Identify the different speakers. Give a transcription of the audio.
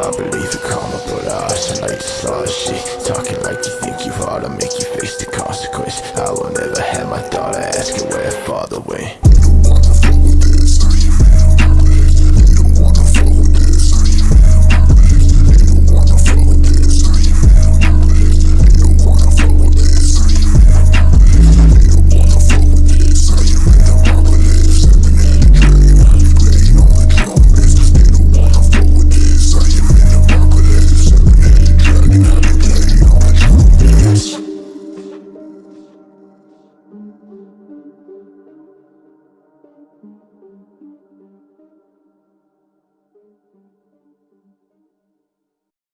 Speaker 1: I believe in karma, but I should like to see. shit Talking like you think you hard, to make you face the consequence. I will never have my daughter ask where her father went.